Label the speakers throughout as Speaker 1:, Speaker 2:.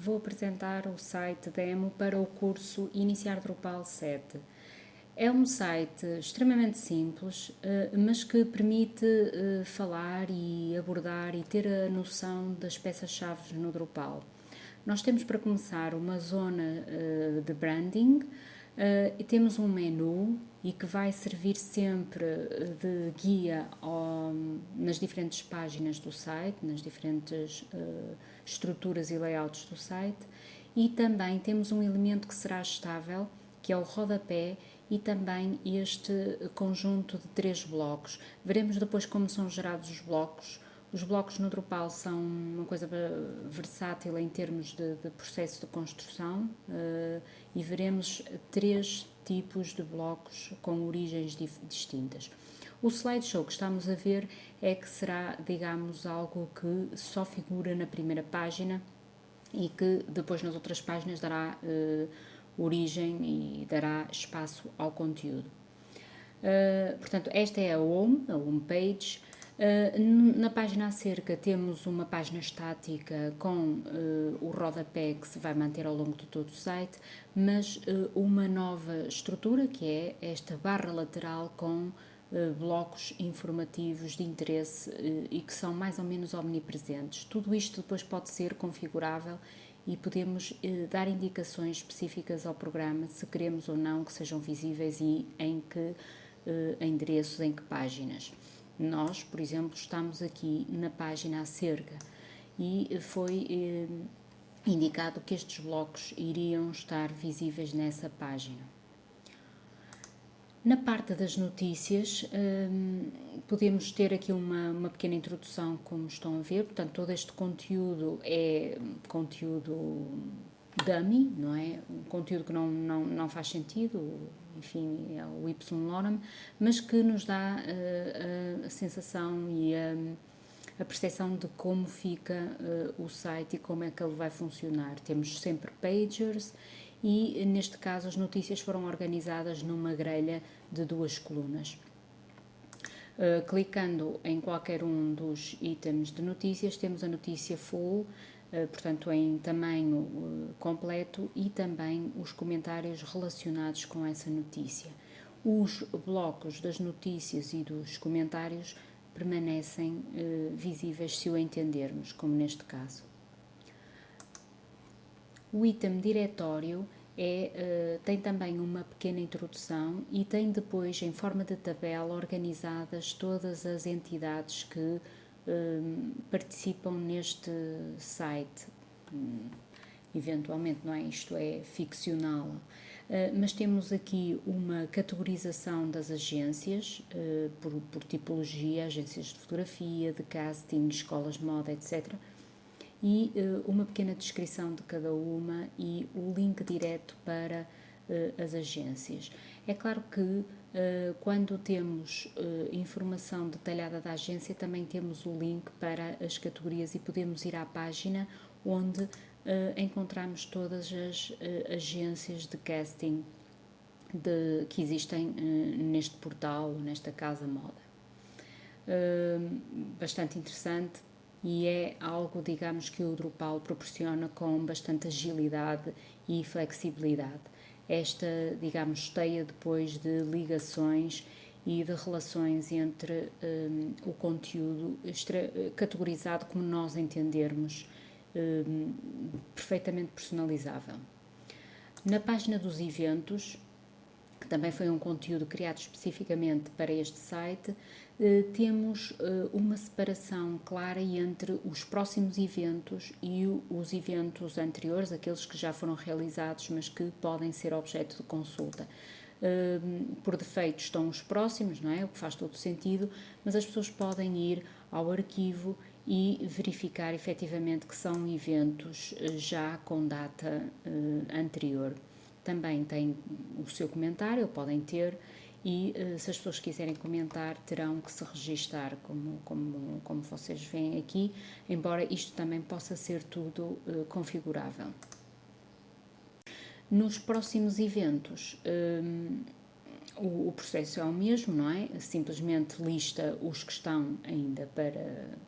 Speaker 1: vou apresentar o site demo para o curso Iniciar Drupal 7. É um site extremamente simples, eh, mas que permite eh, falar e abordar e ter a noção das peças-chave no Drupal. Nós temos para começar uma zona eh, de branding e temos um menu e que vai servir sempre de guia ao, nas diferentes páginas do site, nas diferentes uh, estruturas e layouts do site. E também temos um elemento que será estável, que é o rodapé, e também este conjunto de três blocos. Veremos depois como são gerados os blocos. Os blocos no Drupal são uma coisa versátil em termos de, de processo de construção uh, e veremos três tipos de blocos com origens distintas. O slideshow que estamos a ver é que será, digamos, algo que só figura na primeira página e que depois nas outras páginas dará uh, origem e dará espaço ao conteúdo. Uh, portanto, esta é a home, a home page. Uh, na página acerca temos uma página estática com uh, o rodapé que se vai manter ao longo de todo o site, mas uh, uma nova estrutura que é esta barra lateral com blocos informativos de interesse e que são mais ou menos omnipresentes. Tudo isto depois pode ser configurável e podemos dar indicações específicas ao programa se queremos ou não que sejam visíveis e em que endereços, em que páginas. Nós, por exemplo, estamos aqui na página acerca e foi eh, indicado que estes blocos iriam estar visíveis nessa página. Na parte das notícias, eh, podemos ter aqui uma, uma pequena introdução, como estão a ver, portanto, todo este conteúdo é conteúdo dummy, não é? Um conteúdo que não, não, não faz sentido, enfim, é o Y-Lorem, mas que nos dá uh, a sensação e a, a percepção de como fica uh, o site e como é que ele vai funcionar. Temos sempre pagers e, neste caso, as notícias foram organizadas numa grelha de duas colunas. Uh, clicando em qualquer um dos itens de notícias, temos a notícia full, eh, portanto, em tamanho eh, completo e também os comentários relacionados com essa notícia. Os blocos das notícias e dos comentários permanecem eh, visíveis se o entendermos, como neste caso. O item diretório é, tem também uma pequena introdução e tem depois, em forma de tabela, organizadas todas as entidades que participam neste site. Hum, eventualmente, não é? Isto é ficcional. Uh, mas temos aqui uma categorização das agências uh, por, por, tipologia, agências de fotografia, de casting, escolas de moda, etc. E uh, uma pequena descrição de cada uma e o link direto para as agências. É claro que eh, quando temos eh, informação detalhada da agência, também temos o link para as categorias e podemos ir à página onde eh, encontramos todas as agências de casting de, que existem neste portal, nesta casa moda. Bastante interessante e é algo, digamos, que o Drupal proporciona com bastante agilidade e flexibilidade esta, digamos, teia depois de ligações e de relações entre um, o conteúdo categorizado como nós entendermos, um, perfeitamente personalizável. Na página dos eventos, que também foi um conteúdo criado especificamente para este site, eh, temos eh, uma separação clara entre os próximos eventos e os eventos anteriores, aqueles que já foram realizados, mas que podem ser objeto de consulta. Eh, por defeito estão os próximos, não é? O que faz todo sentido, mas as pessoas podem ir ao arquivo e verificar efetivamente que são eventos já com data anterior também tem o seu comentário, podem ter, e uh, se as pessoas quiserem comentar, terão que se registar, como, como, como vocês veem aqui, embora isto também possa ser tudo uh, configurável. Nos próximos eventos, um, o, o, processo é o mesmo, não é? Simplesmente lista os que estão ainda para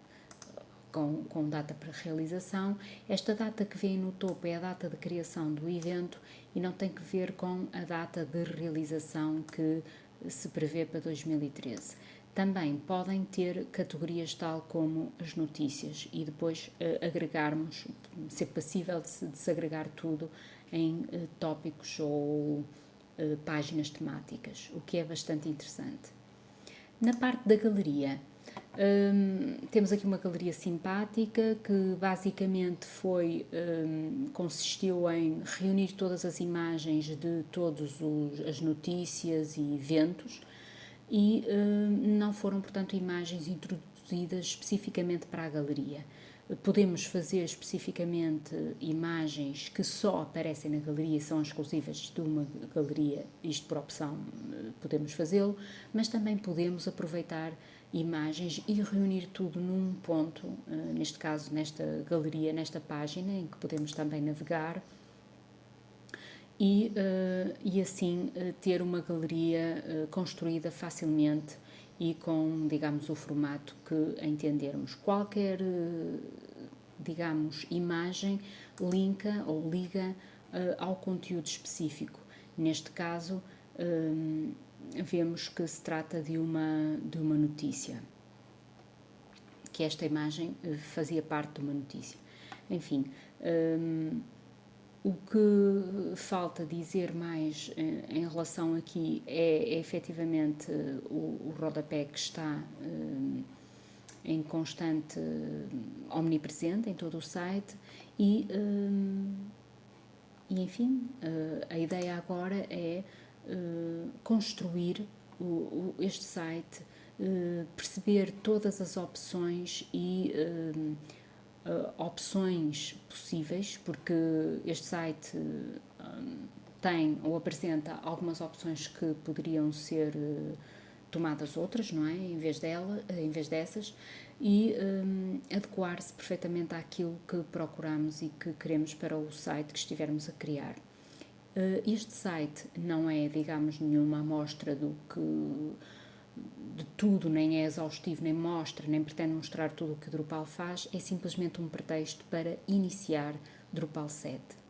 Speaker 1: com, com data para realização. Esta data que vem no topo é a data de criação do evento e não tem que ver com a data de realização que se prevê para 2013. Também podem ter categorias tal como as notícias e depois uh, agregarmos, ser passível de se desagregar tudo em uh, tópicos ou uh, páginas temáticas, o que é bastante interessante. Na parte da galeria, um, temos aqui uma galeria simpática que basicamente foi um, consistiu em reunir todas as imagens de todas as notícias e eventos e um, não foram, portanto, imagens introduzidas especificamente para a galeria. Podemos fazer especificamente imagens que só aparecem na galeria, são exclusivas de uma galeria, isto por opção podemos fazê-lo, mas também podemos aproveitar imagens e reunir tudo num ponto, eh, neste caso nesta galeria, nesta página, em que podemos também navegar e, uh, e assim ter uma galeria construída facilmente e com, digamos, o formato que entendermos. Qualquer, digamos, imagem linka ou liga ao conteúdo específico. Neste caso, vemos que se trata de uma, de uma notícia, que esta imagem eh, fazia parte de uma notícia. Enfim, o que falta dizer mais eh, em relação aqui é, é efetivamente o, o rodapé que está um, em constante omnipresente em todo o site e, e enfim, a ideia agora é uh, construir o, o, este site, uh, perceber todas as opções e uh, opções possíveis, porque este site tem ou apresenta algumas opções que poderiam ser tomadas outras, não é? Em vez dela, em vez dessas, e um, adequar-se perfeitamente àquilo que procuramos e que queremos para o site que estivermos a criar. Eh, este site não é, digamos, nenhuma amostra do que de tudo, nem é exaustivo, nem mostra, nem pretende mostrar tudo o que Drupal faz, é simplesmente um pretexto para iniciar Drupal 7.